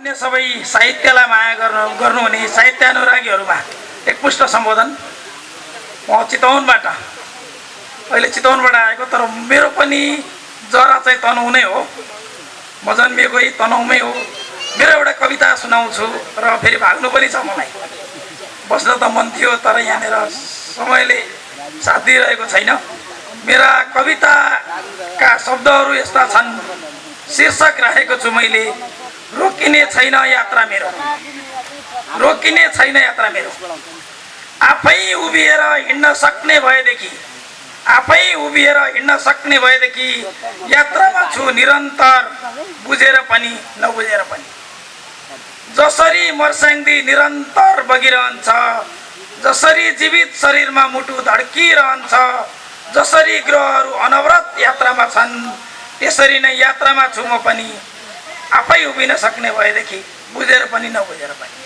अन्य सबै साहित्यलाई माया गर्नु गर्नुहुने साहित्यानुरागीहरूमा एकपुष्ट सम्बोधन। म चितवनबाट अहिले चितवनबाट आएको तर मेरो पनि जरा चाहिँ तनहु नै हो। म जन्मिएकै तनहुमै हो। मेरो एउटा कविता सुनाउँछु र फेरि भाग्नु पनि छ मलाई। बस्न त मन थियो तर यहाँनिर समयले साथ दिइरहेको छैन। मेरा कविताका शब्दहरू यस्ता छन्। शीर्षक राखेको छु मैले। रोकिने छैन यात्रा मेरो। रोकिने छैन यात्रा मेरो। आफै उभिएर हिँड्न सक्ने भएदेखि आफै उभिएर हिँड्न सक्ने भएदेखि यात्रामा छु निरन्तर बुझेर पनि नबुझेर पनि। जसरी मर्स्याङ्दी निरन्तर बगिरहन्छ जसरी जीवित शरीरमा मुटु धड्किरहन्छ जसरी ग्रहहरू अनवरत यात्रामा छन् त्यसरी नै यात्रामा छु म पनि आफै उभिन सक्ने भएदेखि बुझेर पनि नबुझेर पनि।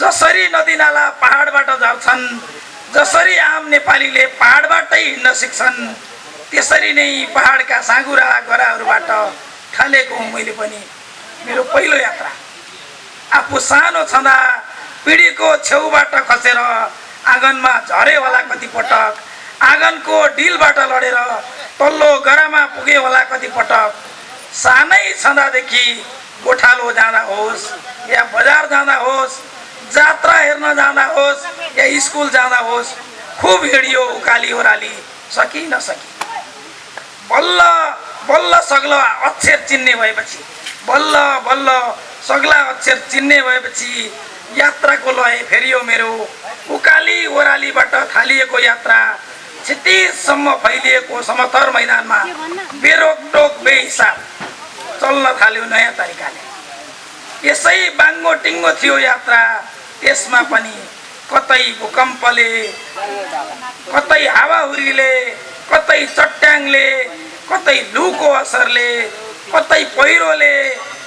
जसरी नदीनाला पहाडबाट झर्छन् जसरी आम नेपालीले पहाडबाटै हिँड्न सिक्छन् त्यसरी नै पहाडका साँगुरा गराहरूबाट थालेको हुँ मैले पनि मेरो पहिलो यात्रा। आफू सानो छँदा पिँढीको छेउबाट खसेर आँगनमा झरे होला कतिपटक आँगनको डिलबाट लडेर तल्लो गरामा पुगे होला कतिपटक सानै छँदादेखि गोठालो जाँदा होस् या बजार जाँदा होस् जात्रा हेर्न जाँदा होस् या स्कुल जाँदा होस् खुब हिँडियो उकाली ओह्राली सकि नसकी बल्ल बल्ल सग्लो अक्षर चिन्ने भएपछि बल्ल बल्ल सग्ला अक्षर चिन्ने भएपछि यात्राको लय फेरियो मेरो। उकाली ओह्रालीबाट थालिएको यात्रा क्षितिजसम्म फैलिएको समथर मैदानमा बेरोकटोक बेहिसाब। चल्न थाल्यो नयाँ तरिकाले। यसै बाङ्गो टिङ्गो थियो यात्रा। त्यसमा पनि कतै भूकम्पले कतै हावाहुरीले कतै चट्याङले कतै लुको असरले कतै पहिरोले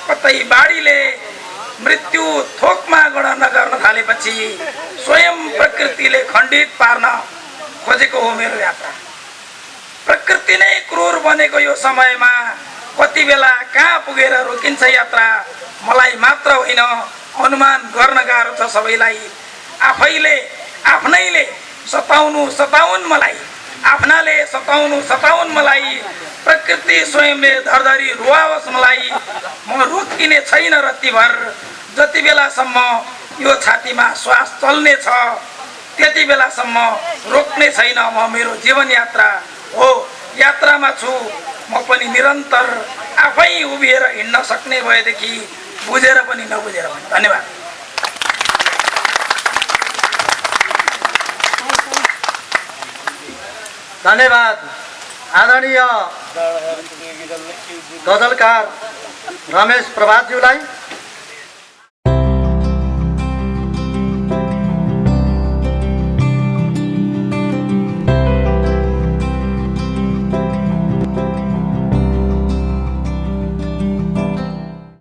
कतै बाढीले मृत्यु थोकमा गणना गर्न थालेपछि स्वयं प्रकृतिले खण्डित पार्न खोजेको हो मेरो यात्रा। प्रकृति नै क्रूर बनेको यो समयमा कति बेला कहाँ पुगेर रोकिन्छ यात्रा? मलाई मात्र होइन अनुमान गर्न गाह्रो छ सबैलाई। आफैले आफ्नैले सताउनु सताउन् मलाई। आफ्नाले सताउनु सताउन् मलाई। प्रकृति स्वयंले धरधरी रुवाओस् मलाई। म रोकिने छैन रत्तिभर जति बेलासम्म यो छातीमा श्वास चल्ने छ त्यति बेलासम्म रोक्ने छैन म मेरो जीवन यात्रा हो यात्रामा छु। म पनि निरन्तर आफै उभिएर हिँड्न सक्ने भएदेखि बुझेर पनि नबुझेर पनि धन्यवाद। धन्यवाद। आदरणीय गजलकार रमेश प्रभातज्यूलाई